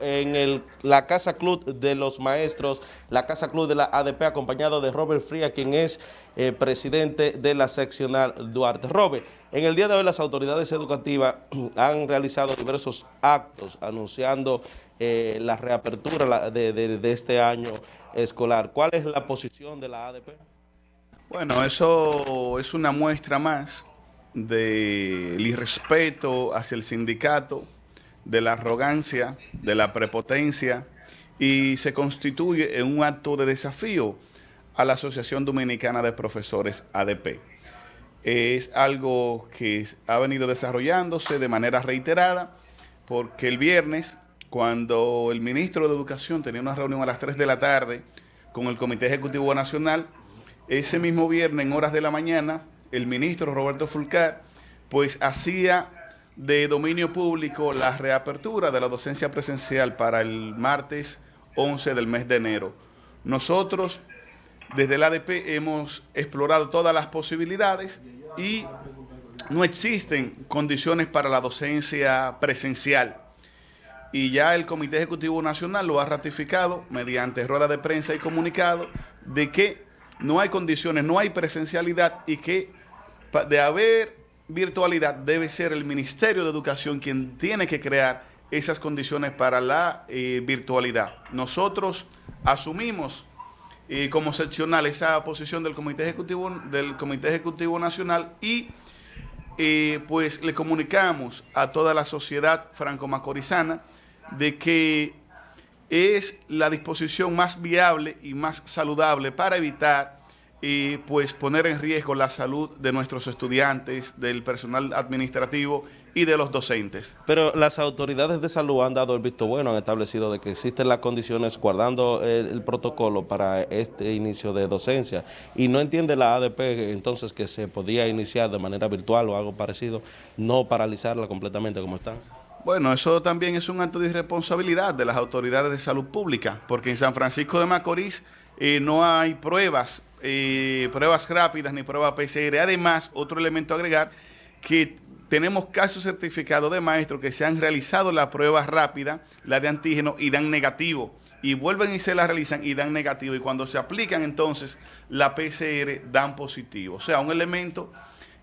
en la Casa Club de los Maestros, la Casa Club de la ADP, acompañado de Robert Fría, quien es eh, presidente de la seccional Duarte. Robert, en el día de hoy las autoridades educativas han realizado diversos actos anunciando eh, la reapertura de, de este año escolar. ¿Cuál es la posición de la ADP? Bueno, eso es una muestra más del irrespeto hacia el sindicato, de la arrogancia, de la prepotencia y se constituye en un acto de desafío a la Asociación Dominicana de Profesores ADP. Es algo que ha venido desarrollándose de manera reiterada porque el viernes, cuando el ministro de Educación tenía una reunión a las 3 de la tarde con el Comité Ejecutivo Nacional, ese mismo viernes en horas de la mañana, el ministro Roberto Fulcar, pues hacía de dominio público la reapertura de la docencia presencial para el martes 11 del mes de enero. Nosotros, desde el ADP, hemos explorado todas las posibilidades y no existen condiciones para la docencia presencial. Y ya el Comité Ejecutivo Nacional lo ha ratificado mediante rueda de prensa y comunicado de que no hay condiciones, no hay presencialidad y que de haber virtualidad debe ser el Ministerio de Educación quien tiene que crear esas condiciones para la eh, virtualidad. Nosotros asumimos eh, como seccional esa posición del Comité Ejecutivo, del Comité Ejecutivo Nacional y eh, pues le comunicamos a toda la sociedad franco-macorizana de que es la disposición más viable y más saludable para evitar y pues poner en riesgo la salud de nuestros estudiantes, del personal administrativo y de los docentes. Pero las autoridades de salud han dado el visto bueno, han establecido de que existen las condiciones guardando el, protocolo para este inicio de docencia y no entiende la ADP entonces que se podía iniciar de manera virtual o algo parecido, no paralizarla completamente como están. Bueno, eso también es un acto de irresponsabilidad de las autoridades de salud pública, porque en San Francisco de Macorís eh, no hay pruebas eh, pruebas rápidas ni pruebas PCR. Además, otro elemento a agregar, que tenemos casos certificados de maestros que se han realizado la prueba rápida, la de antígeno, y dan negativo. Y vuelven y se la realizan y dan negativo. Y cuando se aplican entonces la PCR dan positivo. O sea, un elemento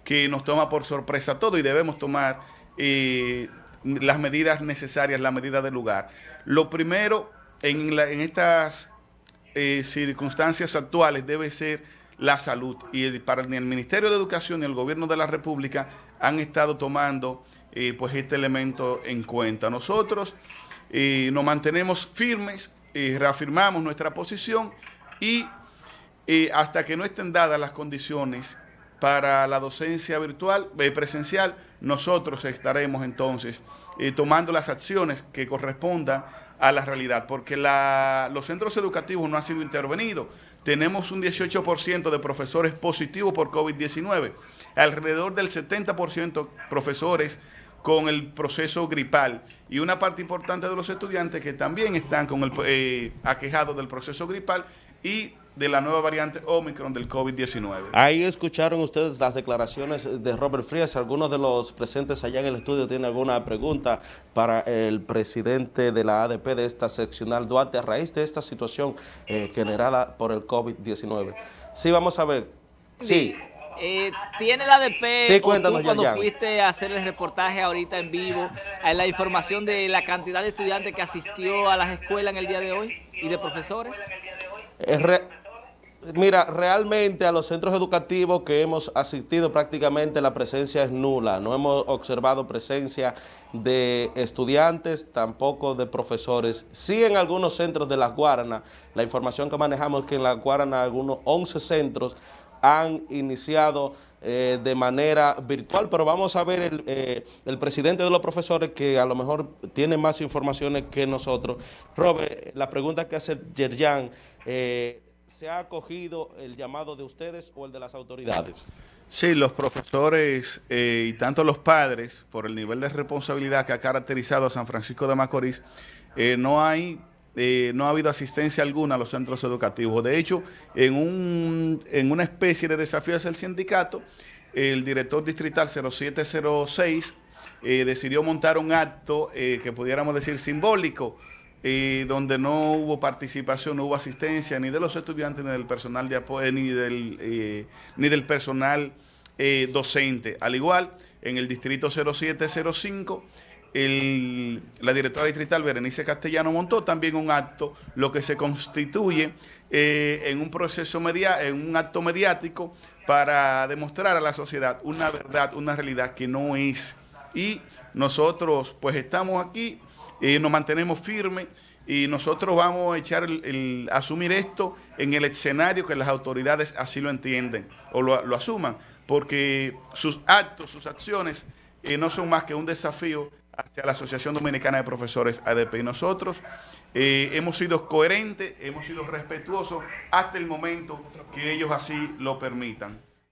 que nos toma por sorpresa todo y debemos tomar eh, las medidas necesarias, las medidas del lugar. Lo primero en, en estas eh, circunstancias actuales debe ser la salud. Y para el Ministerio de Educación y el Gobierno de la República han estado tomando eh, pues este elemento en cuenta. Nosotros eh, nos mantenemos firmes, reafirmamos nuestra posición y hasta que no estén dadas las condiciones para la docencia virtual, presencial, nosotros estaremos entonces tomando las acciones que correspondan a la realidad, porque los centros educativos no han sido intervenidos. Tenemos un 18% de profesores positivos por COVID-19, alrededor del 70% profesores con el proceso gripal y una parte importante de los estudiantes que también están con el eh, aquejados del proceso gripal y de la nueva variante Omicron del COVID-19. Ahí escucharon ustedes las declaraciones de Robert Frías. Algunos de los presentes allá en el estudio tienen alguna pregunta para el presidente de la ADP de esta seccional Duarte a raíz de esta situación eh, generada por el COVID-19. Sí, vamos a ver. Sí. Eh, ¿Tiene la ADP sí, o tú cuando fuiste a hacer el reportaje ahorita en vivo eh, la información de la cantidad de estudiantes que asistió a las escuelas en el día de hoy y de profesores? Mira, realmente a los centros educativos que hemos asistido prácticamente la presencia es nula. No hemos observado presencia de estudiantes, tampoco de profesores. Sí en algunos centros de la Guarana, la información que manejamos es que en la Guarana algunos 11 centros han iniciado eh, de manera virtual, pero vamos a ver el, eh, el, presidente de los profesores que a lo mejor tiene más informaciones que nosotros. Robert, la pregunta que hace Yerjan, eh, ¿se ha acogido el llamado de ustedes o el de las autoridades? Sí, los profesores y tanto los padres, por el nivel de responsabilidad que ha caracterizado a San Francisco de Macorís, no hay eh, no ha habido asistencia alguna a los centros educativos. De hecho, en, un, en una especie de desafío hacia el sindicato, el director distrital 0706 decidió montar un acto que pudiéramos decir simbólico, donde no hubo participación, no hubo asistencia ni de los estudiantes, ni del personal de apoyo, ni del, ni del personal docente. Al igual, en el distrito 0705, la directora distrital Berenice Castellano montó también un acto, lo que se constituye eh, en un proceso media, en un acto mediático para demostrar a la sociedad una verdad, una realidad que no es. Y nosotros pues estamos aquí, y nos mantenemos firmes y nosotros vamos a echar el, asumir esto en el escenario que las autoridades así lo entienden o lo, asuman, porque sus actos, sus acciones eh, no son más que un desafío hacia la Asociación Dominicana de Profesores ADP. Y nosotros eh, hemos sido coherentes, hemos sido respetuosos hasta el momento que ellos así lo permitan.